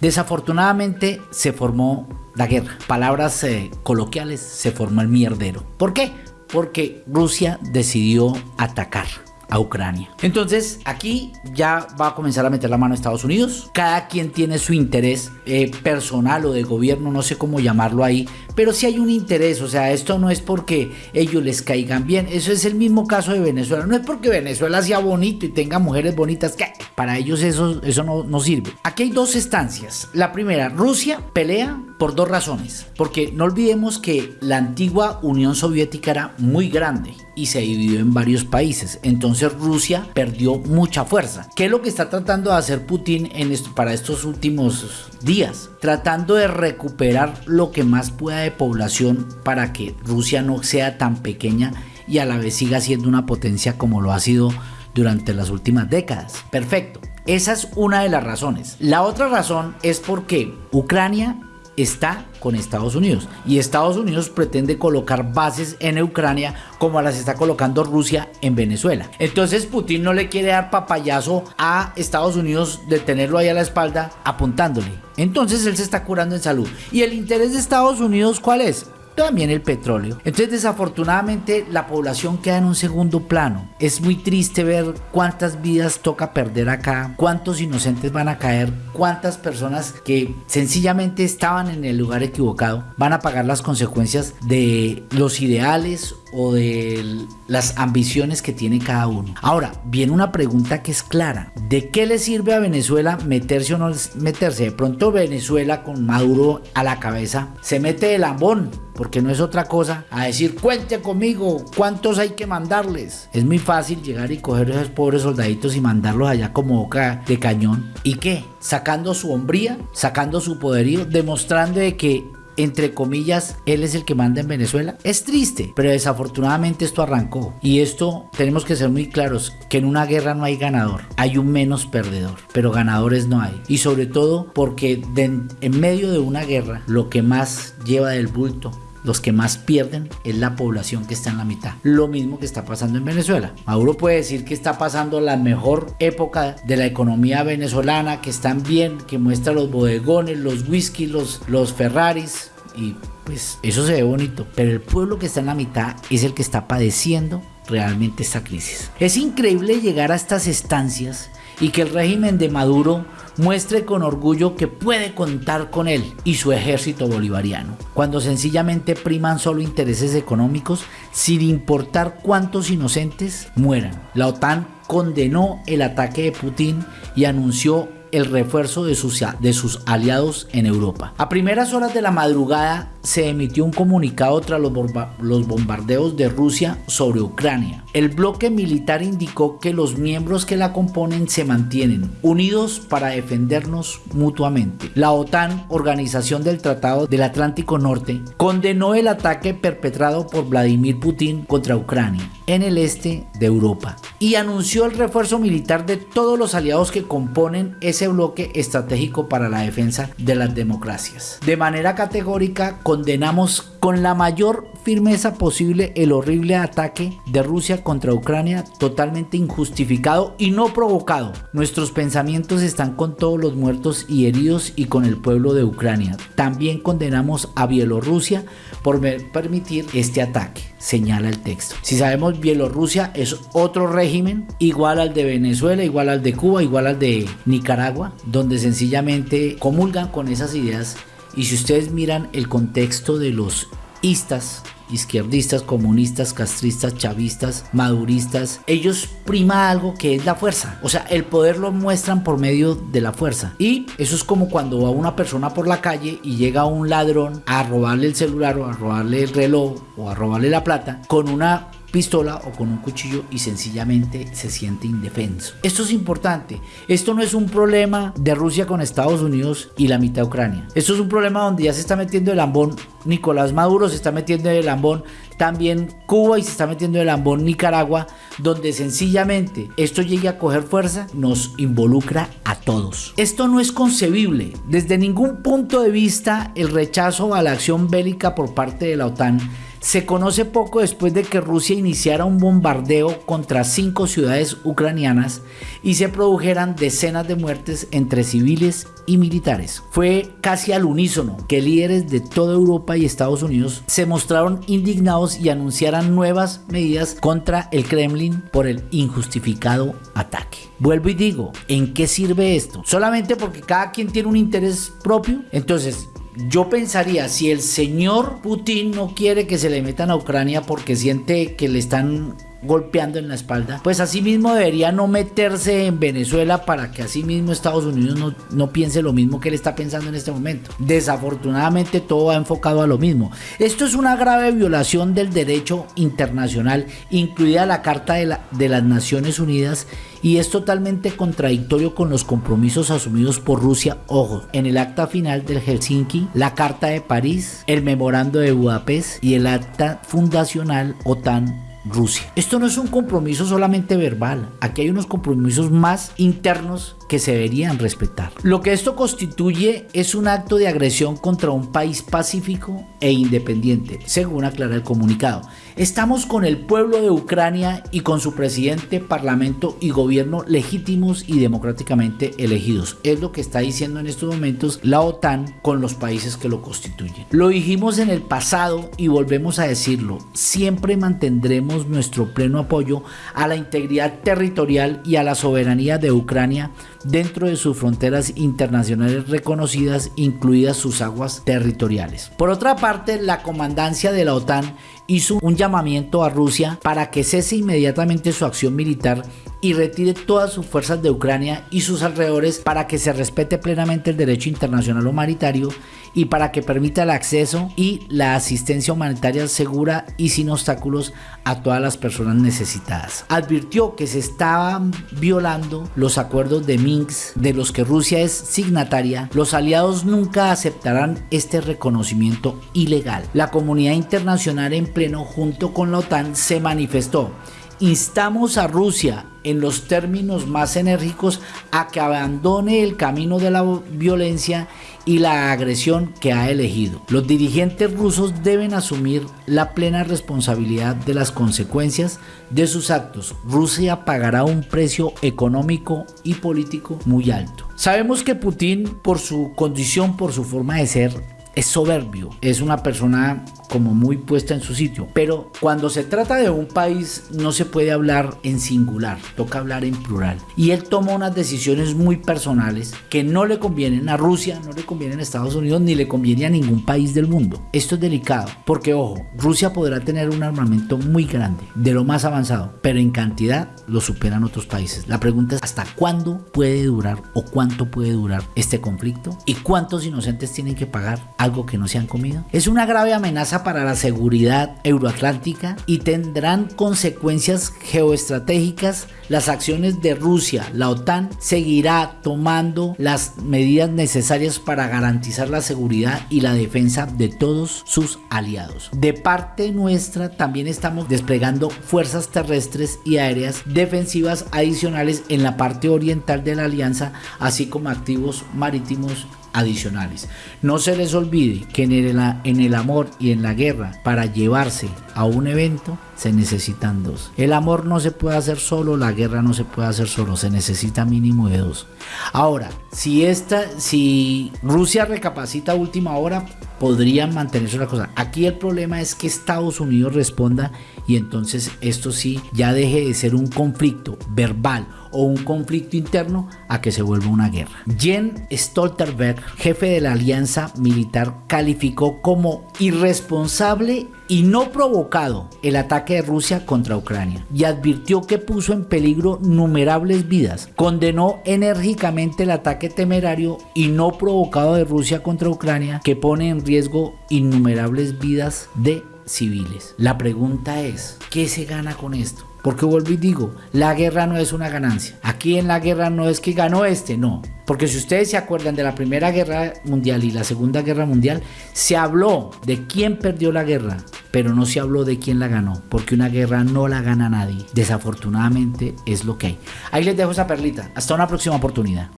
Desafortunadamente se formó la guerra. Palabras eh, coloquiales, se formó el mierdero. ¿Por qué? Porque Rusia decidió atacar a Ucrania. Entonces aquí ya va a comenzar a meter la mano a Estados Unidos. Cada quien tiene su interés eh, personal o de gobierno, no sé cómo llamarlo ahí, pero sí hay un interés, o sea, esto no es porque ellos les caigan bien, eso es el mismo caso de Venezuela, no es porque Venezuela sea bonito y tenga mujeres bonitas, que para ellos eso, eso no, no sirve. Aquí hay dos estancias. La primera, Rusia pelea por dos razones, porque no olvidemos que la antigua Unión Soviética era muy grande y se dividió en varios países. Entonces Rusia perdió mucha fuerza. ¿Qué es lo que está tratando de hacer Putin en para estos últimos días? Tratando de recuperar lo que más pueda de población para que Rusia no sea tan pequeña y a la vez siga siendo una potencia como lo ha sido durante las últimas décadas. Perfecto. Esa es una de las razones. La otra razón es porque Ucrania está con Estados Unidos y Estados Unidos pretende colocar bases en Ucrania como las está colocando Rusia en Venezuela. Entonces Putin no le quiere dar papayazo a Estados Unidos de tenerlo ahí a la espalda apuntándole. Entonces él se está curando en salud. ¿Y el interés de Estados Unidos cuál es? También el petróleo. Entonces desafortunadamente la población queda en un segundo plano. Es muy triste ver cuántas vidas toca perder acá, cuántos inocentes van a caer, cuántas personas que sencillamente estaban en el lugar equivocado van a pagar las consecuencias de los ideales o de las ambiciones que tiene cada uno. Ahora, viene una pregunta que es clara. ¿De qué le sirve a Venezuela meterse o no meterse? De pronto Venezuela con Maduro a la cabeza se mete de lambón, porque no es otra cosa a decir, cuente conmigo, ¿cuántos hay que mandarles? Es muy fácil llegar y coger a esos pobres soldaditos y mandarlos allá como boca de cañón. ¿Y qué? Sacando su hombría, sacando su poderío, demostrando de que entre comillas, él es el que manda en Venezuela. Es triste, pero desafortunadamente esto arrancó. Y esto tenemos que ser muy claros, que en una guerra no hay ganador, hay un menos perdedor, pero ganadores no hay. Y sobre todo porque en medio de una guerra, lo que más lleva del bulto los que más pierden es la población que está en la mitad. Lo mismo que está pasando en Venezuela. Maduro puede decir que está pasando la mejor época de la economía venezolana, que están bien, que muestra los bodegones, los whisky, los, los Ferraris y pues eso se ve bonito. Pero el pueblo que está en la mitad es el que está padeciendo realmente esta crisis. Es increíble llegar a estas estancias y que el régimen de Maduro muestre con orgullo que puede contar con él y su ejército bolivariano, cuando sencillamente priman solo intereses económicos sin importar cuántos inocentes mueran. La OTAN condenó el ataque de Putin y anunció el refuerzo de sus, aliados en Europa. A primeras horas de la madrugada se emitió un comunicado tras los, los bombardeos de Rusia sobre Ucrania. El bloque militar indicó que los miembros que la componen se mantienen unidos para defendernos mutuamente. La OTAN, Organización del Tratado del Atlántico Norte, condenó el ataque perpetrado por Vladimir Putin contra Ucrania en el este de Europa y anunció el refuerzo militar de todos los aliados que componen ese bloque estratégico para la defensa de las democracias. De manera categórica condenamos con la mayor firmeza posible el horrible ataque de Rusia contra Ucrania totalmente injustificado y no provocado. Nuestros pensamientos están con todos los muertos y heridos y con el pueblo de Ucrania. También condenamos a Bielorrusia por permitir este ataque, señala el texto. Si sabemos, Bielorrusia es otro régimen igual al de Venezuela, igual al de Cuba, igual al de Nicaragua, donde sencillamente comulgan con esas ideas y si ustedes miran el contexto de los istas, izquierdistas, comunistas, castristas, chavistas, maduristas, ellos prima algo que es la fuerza. O sea, el poder lo muestran por medio de la fuerza. Y eso es como cuando va una persona por la calle y llega un ladrón a robarle el celular o a robarle el reloj o a robarle la plata con una pistola o con un cuchillo y sencillamente se siente indefenso. Esto es importante. Esto no es un problema de Rusia con Estados Unidos y la mitad de Ucrania. Esto es un problema donde ya se está metiendo el lambón Nicolás Maduro, se está metiendo el lambón también Cuba y se está metiendo el lambón Nicaragua, donde sencillamente esto llegue a coger fuerza, nos involucra a todos. Esto no es concebible. Desde ningún punto de vista el rechazo a la acción bélica por parte de la OTAN Se conoce poco después de que Rusia iniciara un bombardeo contra cinco ciudades ucranianas y se produjeran decenas de muertes entre civiles y militares. Fue casi al unísono que líderes de toda Europa y Estados Unidos se mostraron indignados y anunciaran nuevas medidas contra el Kremlin por el injustificado ataque. Vuelvo y digo, ¿en qué sirve esto? Solamente porque cada quien tiene un interés propio. Entonces, yo pensaría, si el señor Putin no quiere que se le metan a Ucrania porque siente que le están golpeando en la espalda, pues asimismo debería no meterse en Venezuela para que asimismo Estados Unidos no, no, piense lo mismo que él está pensando en este momento. Desafortunadamente todo va enfocado a lo mismo. Esto es una grave violación del derecho internacional, incluida la Carta de, la, de las Naciones Unidas y es totalmente contradictorio con los compromisos asumidos por Rusia, ojo, en el acta final del Helsinki, la Carta de París, el Memorando de Budapest y el acta fundacional OTAN Rusia. Esto no es un compromiso solamente verbal, aquí hay unos compromisos más internos que se deberían respetar. Lo que esto constituye es un acto de agresión contra un país pacífico e independiente, según aclara el comunicado. Estamos con el pueblo de Ucrania y con su presidente, parlamento y gobierno legítimos y democráticamente elegidos. Es lo que está diciendo en estos momentos la OTAN con los países que lo constituyen. Lo dijimos en el pasado y volvemos a decirlo. Siempre mantendremos nuestro pleno apoyo a la integridad territorial y a la soberanía de Ucrania dentro de sus fronteras internacionales reconocidas, incluidas sus aguas territoriales. Por otra parte, la comandancia de la OTAN hizo un llamamiento a Rusia para que cese inmediatamente su acción militar y retire todas sus fuerzas de Ucrania y sus alrededores para que se respete plenamente el derecho internacional humanitario y para que permita el acceso y la asistencia humanitaria segura y sin obstáculos a todas las personas necesitadas. Advirtió que se estaban violando los acuerdos de Minsk de los que Rusia es signataria. Los aliados nunca aceptarán este reconocimiento ilegal. La comunidad internacional en junto con la OTAN se manifestó Instamos a Rusia en los términos más enérgicos a que abandone el camino de la violencia y la agresión que ha elegido. Los dirigentes rusos deben asumir la plena responsabilidad de las consecuencias de sus actos. Rusia pagará un precio económico y político muy alto. Sabemos que Putin, por su condición, por su forma de ser, es soberbio, es una persona como muy puesta en su sitio. Pero cuando se trata de un país no se puede hablar en singular, toca hablar en plural. Y él toma unas decisiones muy personales que no le convienen a Rusia, no le convienen a Estados Unidos, ni le conviene a ningún país del mundo. Esto es delicado, porque ojo, Rusia podrá tener un armamento muy grande, de lo más avanzado, pero en cantidad lo superan otros países. La pregunta es hasta cuándo puede durar o cuánto puede durar este conflicto y cuántos inocentes tienen que pagar algo que no se han comido. Es una grave amenaza para la seguridad euroatlántica y tendrán consecuencias geoestratégicas las acciones de Rusia. La OTAN seguirá tomando las medidas necesarias para garantizar la seguridad y la defensa de todos sus aliados. De parte nuestra también estamos desplegando fuerzas terrestres y aéreas defensivas adicionales en la parte oriental de la alianza, así como activos marítimos adicionales. No se les olvide que en el, amor y en la guerra, para llevarse a un evento, se necesitan dos. El amor no se puede hacer solo, la guerra no se puede hacer solo, se necesita mínimo de dos. Ahora, si esta, si Rusia recapacita a última hora, podrían mantenerse una cosa. Aquí el problema es que Estados Unidos responda y entonces esto sí ya deje de ser un conflicto verbal o un conflicto interno a que se vuelva una guerra. Jen Stoltenberg, jefe de la alianza militar, calificó como irresponsable y no provocado el ataque de Rusia contra Ucrania y advirtió que puso en peligro numerables vidas. Condenó enérgicamente el ataque temerario y no provocado de Rusia contra Ucrania que pone en riesgo innumerables vidas de civiles. La pregunta es, ¿qué se gana con esto? Porque vuelvo y digo, la guerra no es una ganancia. Aquí en la guerra no es que ganó este, no. Porque si ustedes se acuerdan de la Primera Guerra Mundial y la Segunda Guerra Mundial, se habló de quién perdió la guerra, pero no se habló de quién la ganó. Porque una guerra no la gana nadie. Desafortunadamente es lo que hay. Ahí les dejo esa perlita. Hasta una próxima oportunidad.